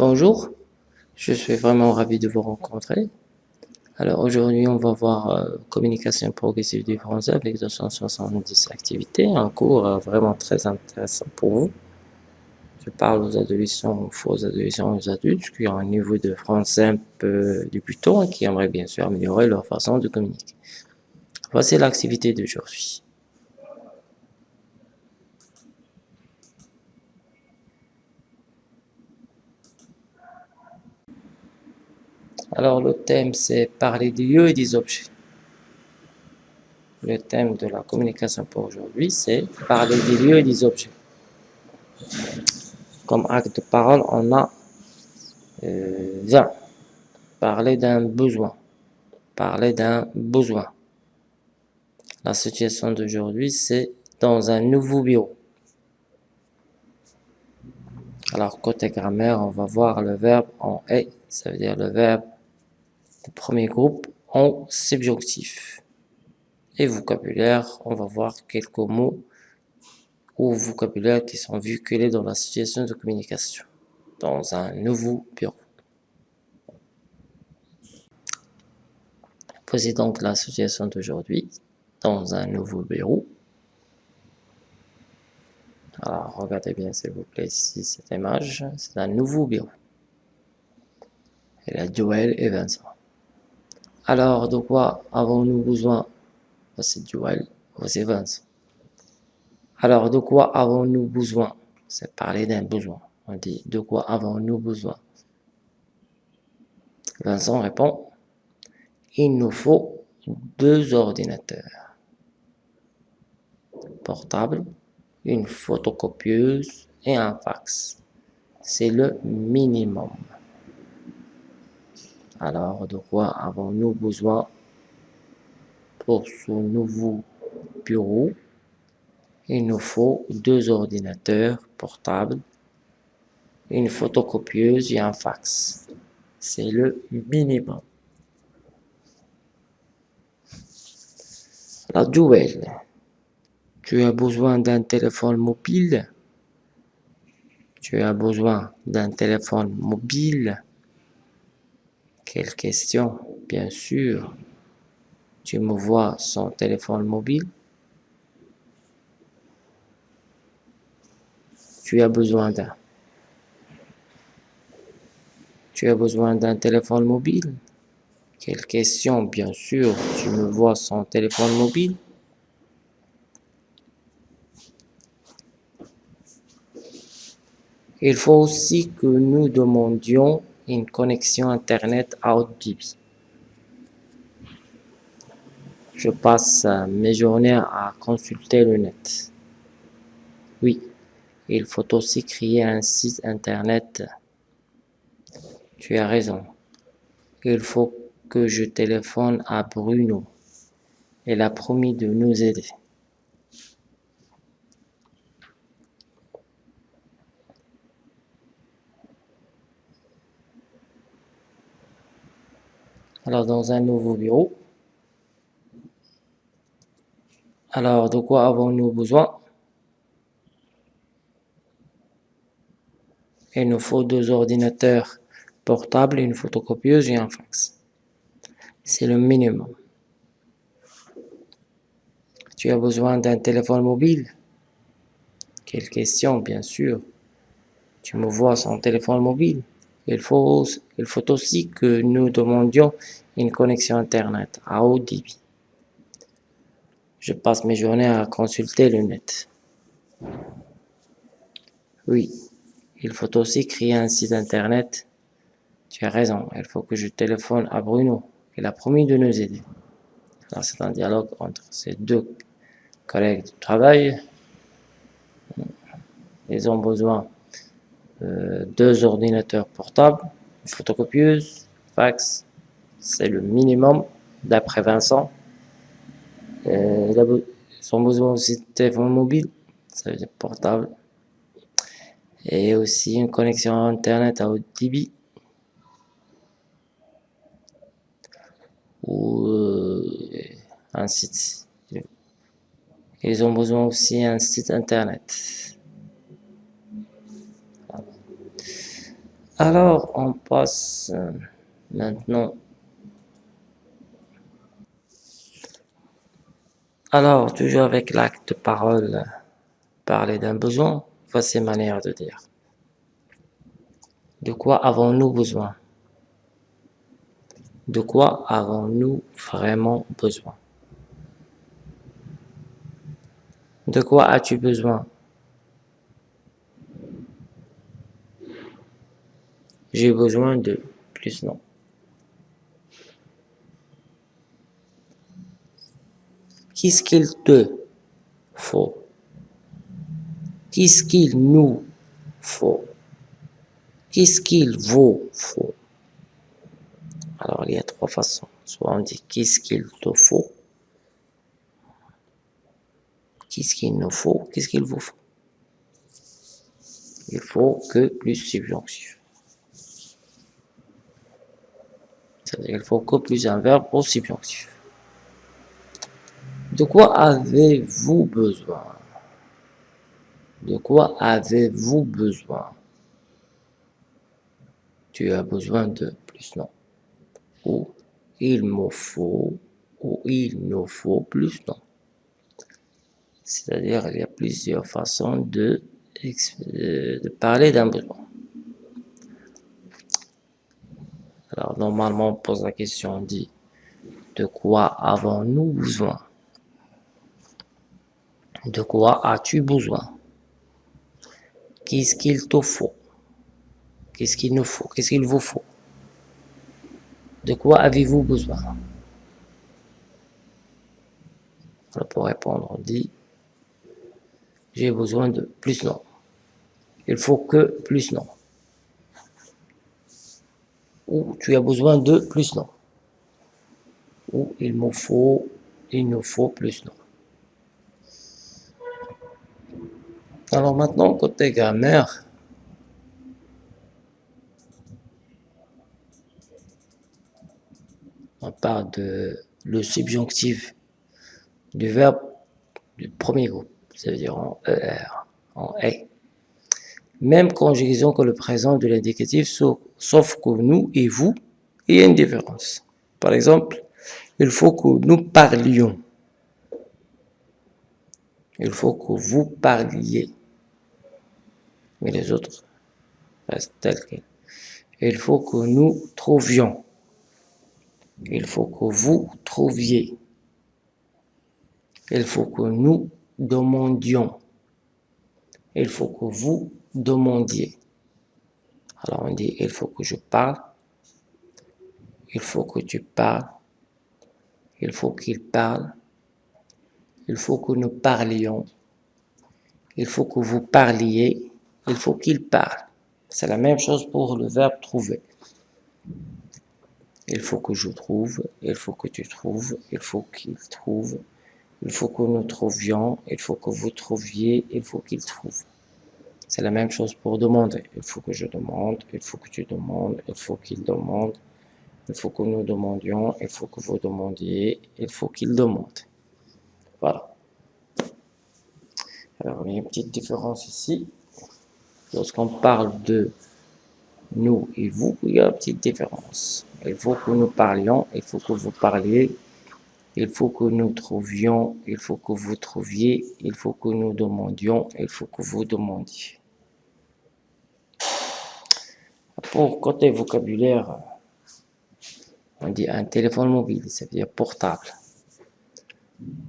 Bonjour, je suis vraiment ravi de vous rencontrer. Alors aujourd'hui, on va voir euh, communication progressive du français avec 270 activités, un cours euh, vraiment très intéressant pour vous. Je parle aux adolescents, aux adolescents, aux adultes qui ont un niveau de français un peu débutant et qui aimeraient bien sûr améliorer leur façon de communiquer. Voici l'activité d'aujourd'hui. Alors le thème c'est parler des lieux et des objets. Le thème de la communication pour aujourd'hui c'est parler des lieux et des objets. Comme acte de parole on a euh, parler d'un besoin, parler d'un besoin. La situation d'aujourd'hui c'est dans un nouveau bureau. Alors côté grammaire on va voir le verbe en est, ça veut dire le verbe le premier groupe en subjonctif. Et vocabulaire, on va voir quelques mots ou vocabulaire qui sont véhiculés dans la situation de communication, dans un nouveau bureau. Voici donc la situation d'aujourd'hui, dans un nouveau bureau. Alors, regardez bien s'il vous plaît ici cette image, c'est un nouveau bureau. Et la Joël et Vincent. Alors, de quoi avons-nous besoin? Voici Joël, voici Vincent. Alors, de quoi avons-nous besoin? C'est parler d'un besoin. On dit, de quoi avons-nous besoin? Vincent répond, il nous faut deux ordinateurs portables, une photocopieuse et un fax. C'est le minimum. Alors, de quoi avons-nous besoin pour ce nouveau bureau? Il nous faut deux ordinateurs portables, une photocopieuse et un fax. C'est le minimum. La duel. Tu as besoin d'un téléphone mobile? Tu as besoin d'un téléphone mobile? Quelle question Bien sûr. Tu me vois son téléphone mobile Tu as besoin d'un. Tu as besoin d'un téléphone mobile? Quelle question Bien sûr. Tu me vois son téléphone mobile Il faut aussi que nous demandions une connexion Internet débit. Je passe mes journées à consulter le net. Oui, il faut aussi créer un site Internet. Tu as raison. Il faut que je téléphone à Bruno. Il a promis de nous aider. Dans un nouveau bureau. Alors, de quoi avons-nous besoin? Il nous faut deux ordinateurs portables, une photocopieuse et un fax. C'est le minimum. Tu as besoin d'un téléphone mobile? Quelle question, bien sûr. Tu me vois sans téléphone mobile il faut aussi que nous demandions une connexion Internet à haut débit. Je passe mes journées à consulter le net. Oui, il faut aussi créer un site Internet. Tu as raison, il faut que je téléphone à Bruno. Il a promis de nous aider. c'est un dialogue entre ces deux collègues de travail. Ils ont besoin euh, deux ordinateurs portables, une photocopieuse, fax, c'est le minimum d'après Vincent. Euh, ont besoin aussi de téléphone mobile, ça veut dire portable, et aussi une connexion internet à haut débit. ou euh, un site. Ils ont besoin aussi d'un site internet. Alors, on passe euh, maintenant. Alors, toujours avec l'acte parole, parler d'un besoin, voici manière de dire. De quoi avons-nous besoin? De quoi avons-nous vraiment besoin? De quoi as-tu besoin? J'ai besoin de plus non. Qu'est-ce qu'il te faut? Qu'est-ce qu'il nous faut? Qu'est-ce qu'il vous faut Alors, il y a trois façons. Soit on dit qu'est-ce qu'il te faut? Qu'est-ce qu'il nous faut? Qu'est-ce qu'il vous faut? Il faut que plus subjonctif. C'est-à-dire qu'il faut que plus un verbe au subjonctif. De quoi avez-vous besoin? De quoi avez-vous besoin? Tu as besoin de plus non. Ou il me faut, ou il nous faut plus non. C'est-à-dire il y a plusieurs façons de, de parler d'un besoin. Alors, normalement, on pose la question, on dit, de quoi avons-nous besoin? De quoi as-tu besoin? Qu'est-ce qu'il te faut? Qu'est-ce qu'il nous faut? Qu'est-ce qu'il vous faut? De quoi avez-vous besoin? Alors, pour répondre, on dit, j'ai besoin de plus non. Il faut que plus non ou tu as besoin de plus non. Ou il me faut, il nous faut plus non. Alors maintenant, côté grammaire, on parle de le subjonctif du verbe du premier groupe, cest à dire en ER, en E même conjugaison que le présent de l'indicatif, sauf que nous et vous, il y a une différence. Par exemple, il faut que nous parlions. Il faut que vous parliez. Mais les autres restent tels quels. Il faut que nous trouvions. Il faut que vous trouviez. Il faut que nous demandions. Il faut que vous demandiez. Alors on dit, il faut que je parle, il faut que tu parles, il faut qu'il parle, il faut que nous parlions, il faut que vous parliez, il faut qu'il parle. C'est la même chose pour le verbe trouver. Il faut que je trouve, il faut que tu trouves, il faut qu'il trouve, il faut que nous trouvions, il faut que vous trouviez, il faut qu'il trouve. C'est la même chose pour demander. Il faut que je demande, il faut que tu demandes, il faut qu'il demande, il faut que nous demandions, il faut que vous demandiez, il faut qu'il demande. Voilà. Alors, il y a une petite différence ici. Lorsqu'on parle de nous et vous, il y a une petite différence. Il faut que nous parlions, il faut que vous parliez, il faut que nous trouvions, il faut que vous trouviez, il faut que nous demandions, il faut que vous demandiez. Pour côté vocabulaire, on dit un téléphone mobile, c'est-à-dire portable.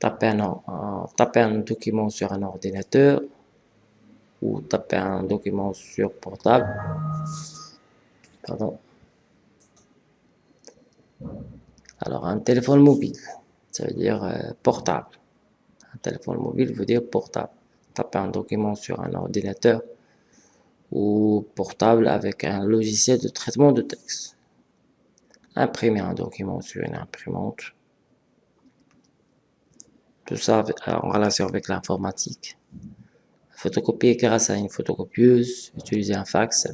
Taper un, taper un document sur un ordinateur ou taper un document sur portable. Pardon. Alors, un téléphone mobile, ça veut dire euh, portable. Un téléphone mobile veut dire portable. Taper un document sur un ordinateur ou portable avec un logiciel de traitement de texte. Imprimer un document sur une imprimante. Tout ça en relation avec l'informatique. Photocopier grâce à une photocopieuse. Utiliser un fax,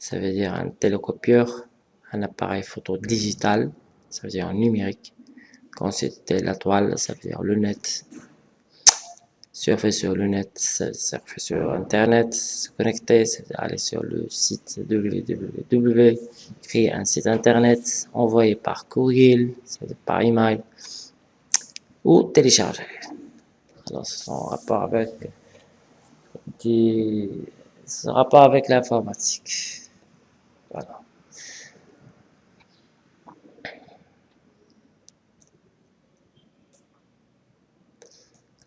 ça veut dire un, télécopieur. Un appareil photo digital, ça veut dire numérique. Quand c'était la toile, ça veut dire le net. surfer sur le net, surfer sur Internet, se connecter, aller sur le site www, créer un site Internet, envoyer par courriel, par email, ou télécharger. En rapport avec des, rapport avec l'informatique. Voilà.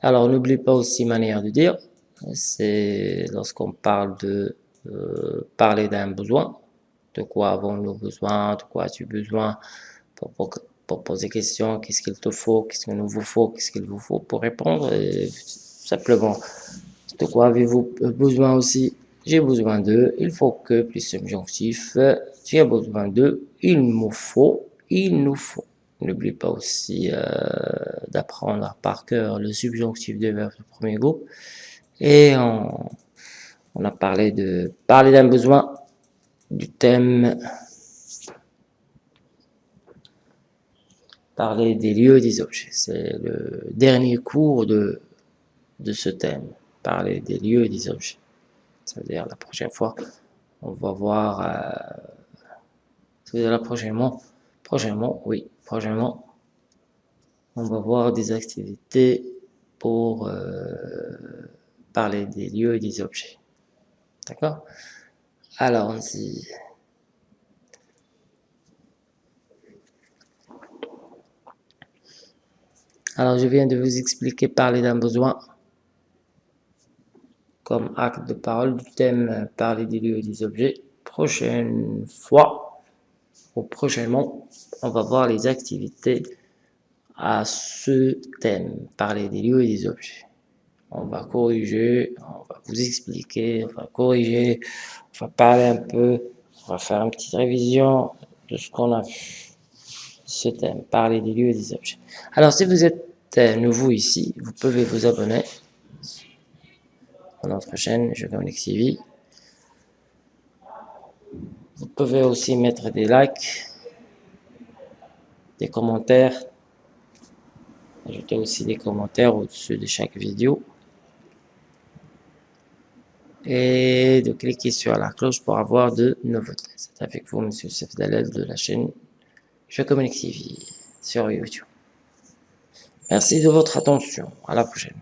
Alors, n'oublie pas aussi manière de dire, c'est lorsqu'on parle de euh, parler d'un besoin, de quoi avons-nous besoin, de quoi as-tu besoin, pour, pour, pour, poser question, qu'est-ce qu'il te faut, qu'est-ce qu'il vous faut, qu'est-ce qu'il vous faut pour répondre, simplement, de quoi avez-vous besoin aussi, j'ai besoin de, il faut que, plus subjonctif, as besoin de, il nous faut, il nous faut. N'oublie pas aussi euh, d'apprendre par cœur le subjonctif de verbe du premier groupe. Et on, on a parlé de parler d'un besoin, du thème, parler des lieux et des objets. C'est le dernier cours de, de ce thème, parler des lieux et des objets. Ça veut dire la prochaine fois, on va voir, euh, la prochainement, prochainement, oui, prochainement, on va voir des activités pour euh, parler des lieux et des objets. D'accord? Alors, on dit... Alors, je viens de vous expliquer parler d'un besoin comme acte de parole du thème parler des lieux et des objets. Prochaine fois, ou prochainement, on va voir les activités à ce thème, parler des lieux et des objets. On va corriger, on va vous expliquer, on va corriger, on va parler un peu, on va faire une petite révision de ce qu'on a vu. Ce thème, parler des lieux et des objets. Alors, si vous êtes nouveau ici, vous pouvez vous abonner à notre chaîne Je Connect TV. Vous pouvez aussi mettre des likes, des commentaires, ajouter aussi des commentaires au-dessus de chaque vidéo et de cliquer sur la cloche pour avoir de nouveautés. C'est avec vous, Monsieur Sef Dalel de la chaîne Je Communique TV sur YouTube. Merci de votre attention. À la prochaine.